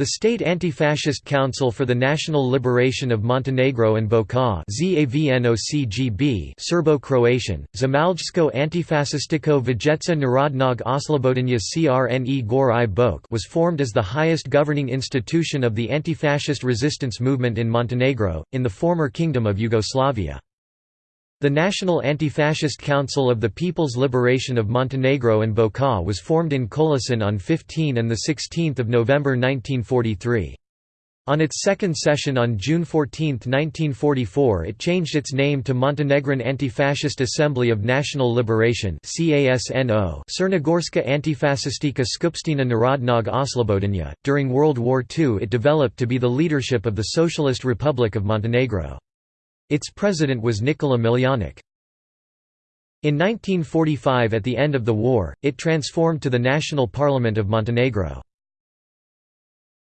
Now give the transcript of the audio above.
The State Anti-Fascist Council for the National Liberation of Montenegro and Boka Serbo-Croatian, Zemaljsko Antifašističko Vijeća Narodnog Oslobođenja Crne Gore i Boke was formed as the highest governing institution of the anti-fascist resistance movement in Montenegro, in the former Kingdom of Yugoslavia. The National Anti-Fascist Council of the People's Liberation of Montenegro and Boka was formed in Kolašin on 15 and 16 November 1943. On its second session on June 14, 1944 it changed its name to Montenegrin Anti-Fascist Assembly of National Liberation Crnogorska Antifašistička Skupština Narodnog Oslobođenja. During World War II it developed to be the leadership of the Socialist Republic of Montenegro. Its president was Nikola Miljanic. In 1945 at the end of the war, it transformed to the National Parliament of Montenegro.